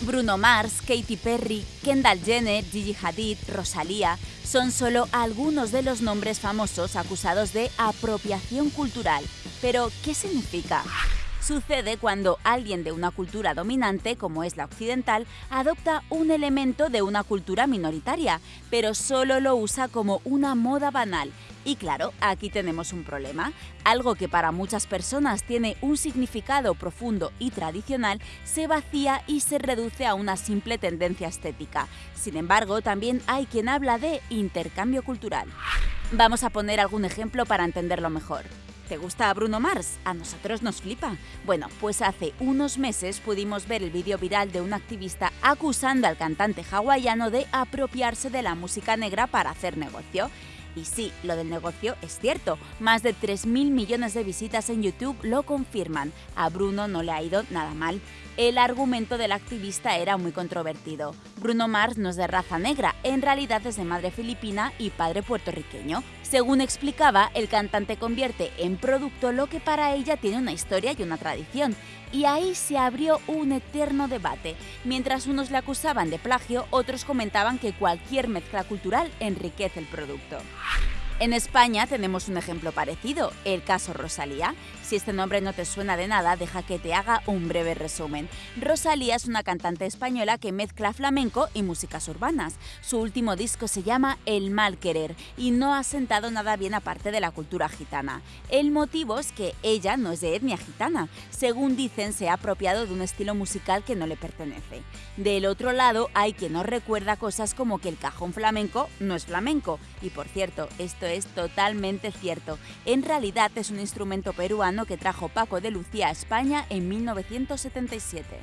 Bruno Mars, Katy Perry, Kendall Jenner, Gigi Hadid, Rosalía son solo algunos de los nombres famosos acusados de apropiación cultural. Pero, ¿qué significa? Sucede cuando alguien de una cultura dominante, como es la occidental, adopta un elemento de una cultura minoritaria, pero solo lo usa como una moda banal. Y claro, aquí tenemos un problema. Algo que para muchas personas tiene un significado profundo y tradicional, se vacía y se reduce a una simple tendencia estética. Sin embargo, también hay quien habla de intercambio cultural. Vamos a poner algún ejemplo para entenderlo mejor. ¿Te gusta Bruno Mars? A nosotros nos flipa. Bueno, pues hace unos meses pudimos ver el vídeo viral de un activista acusando al cantante hawaiano de apropiarse de la música negra para hacer negocio. Y sí, lo del negocio es cierto. Más de 3.000 millones de visitas en YouTube lo confirman. A Bruno no le ha ido nada mal. El argumento del activista era muy controvertido. Bruno Mars no es de raza negra, en realidad es de madre filipina y padre puertorriqueño. Según explicaba, el cantante convierte en producto lo que para ella tiene una historia y una tradición. Y ahí se abrió un eterno debate. Mientras unos le acusaban de plagio, otros comentaban que cualquier mezcla cultural enriquece el producto. En España tenemos un ejemplo parecido, el caso Rosalía. Si este nombre no te suena de nada, deja que te haga un breve resumen. Rosalía es una cantante española que mezcla flamenco y músicas urbanas. Su último disco se llama El mal querer y no ha sentado nada bien aparte de la cultura gitana. El motivo es que ella no es de etnia gitana. Según dicen, se ha apropiado de un estilo musical que no le pertenece. Del otro lado, hay quien no recuerda cosas como que el cajón flamenco no es flamenco. Y por cierto, esto es totalmente cierto. En realidad es un instrumento peruano que trajo Paco de Lucía a España en 1977.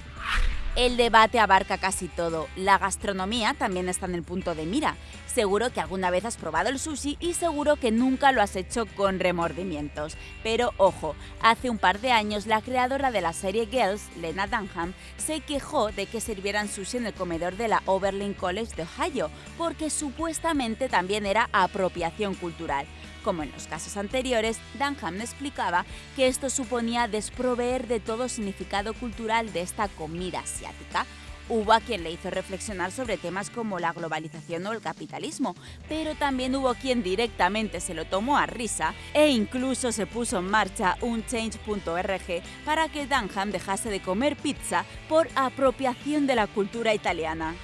El debate abarca casi todo. La gastronomía también está en el punto de mira. Seguro que alguna vez has probado el sushi y seguro que nunca lo has hecho con remordimientos. Pero ojo, hace un par de años la creadora de la serie Girls, Lena Dunham, se quejó de que sirvieran sushi en el comedor de la Oberlin College de Ohio, porque supuestamente también era apropiación cultural. Como en los casos anteriores, Dunham explicaba que esto suponía desproveer de todo significado cultural de esta comida Hubo a quien le hizo reflexionar sobre temas como la globalización o el capitalismo, pero también hubo quien directamente se lo tomó a risa e incluso se puso en marcha un change.org para que Dunham dejase de comer pizza por apropiación de la cultura italiana.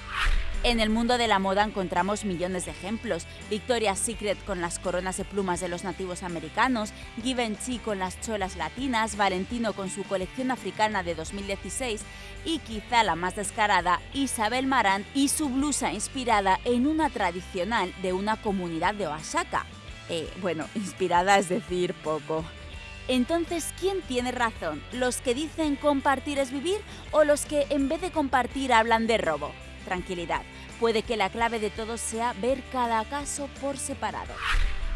En el mundo de la moda encontramos millones de ejemplos. Victoria's Secret con las coronas de plumas de los nativos americanos, Givenchy con las cholas latinas, Valentino con su colección africana de 2016 y quizá la más descarada, Isabel Marant y su blusa inspirada en una tradicional de una comunidad de Oaxaca. Eh, bueno, inspirada es decir poco. Entonces, ¿quién tiene razón? ¿Los que dicen compartir es vivir o los que en vez de compartir hablan de robo? Tranquilidad, puede que la clave de todo sea ver cada caso por separado.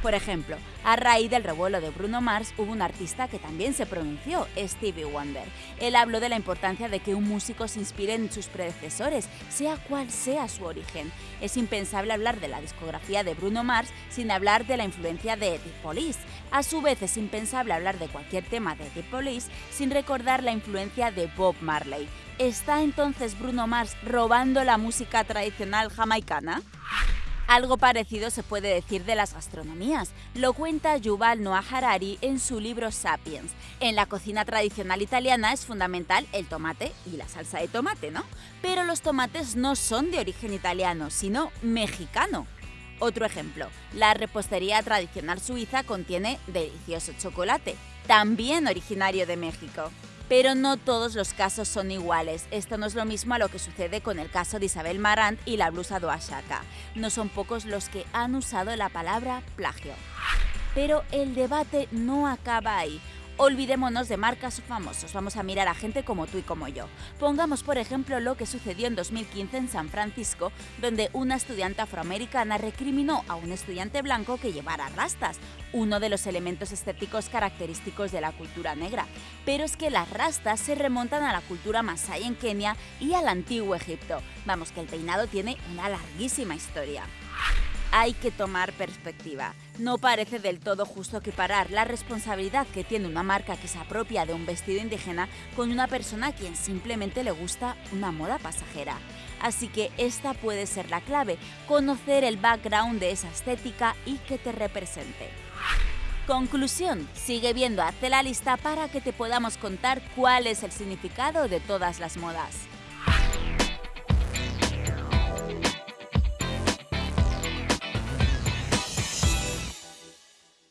Por ejemplo, a raíz del revuelo de Bruno Mars hubo un artista que también se pronunció, Stevie Wonder. Él habló de la importancia de que un músico se inspire en sus predecesores, sea cual sea su origen. Es impensable hablar de la discografía de Bruno Mars sin hablar de la influencia de The Police. A su vez es impensable hablar de cualquier tema de The Police sin recordar la influencia de Bob Marley. ¿Está entonces Bruno Mars robando la música tradicional jamaicana? Algo parecido se puede decir de las gastronomías. Lo cuenta Yuval Noah Harari en su libro Sapiens. En la cocina tradicional italiana es fundamental el tomate y la salsa de tomate, ¿no? Pero los tomates no son de origen italiano, sino mexicano. Otro ejemplo, la repostería tradicional suiza contiene delicioso chocolate, también originario de México. Pero no todos los casos son iguales. Esto no es lo mismo a lo que sucede con el caso de Isabel Marant y la blusa de Oaxaca. No son pocos los que han usado la palabra plagio. Pero el debate no acaba ahí. Olvidémonos de marcas famosos, vamos a mirar a gente como tú y como yo. Pongamos por ejemplo lo que sucedió en 2015 en San Francisco, donde una estudiante afroamericana recriminó a un estudiante blanco que llevara rastas, uno de los elementos estéticos característicos de la cultura negra. Pero es que las rastas se remontan a la cultura masái en Kenia y al antiguo Egipto. Vamos que el peinado tiene una larguísima historia. Hay que tomar perspectiva. No parece del todo justo equiparar la responsabilidad que tiene una marca que se apropia de un vestido indígena con una persona a quien simplemente le gusta una moda pasajera. Así que esta puede ser la clave, conocer el background de esa estética y que te represente. Conclusión, sigue viendo Hazte la lista para que te podamos contar cuál es el significado de todas las modas.